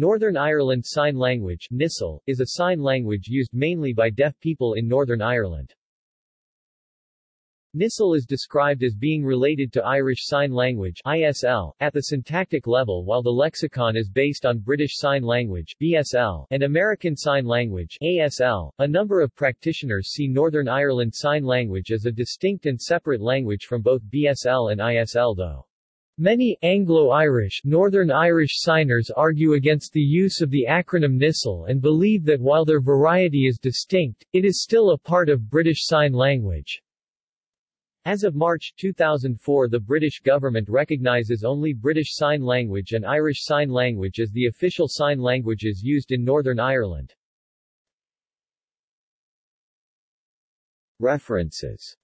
Northern Ireland Sign Language NISL, is a sign language used mainly by deaf people in Northern Ireland. NISL is described as being related to Irish Sign Language ISL, at the syntactic level while the lexicon is based on British Sign Language BSL, and American Sign Language ASL. A number of practitioners see Northern Ireland Sign Language as a distinct and separate language from both BSL and ISL though. Many Anglo-Irish Northern Irish signers argue against the use of the acronym NISL and believe that while their variety is distinct, it is still a part of British Sign Language. As of March 2004 the British government recognises only British Sign Language and Irish Sign Language as the official sign languages used in Northern Ireland. References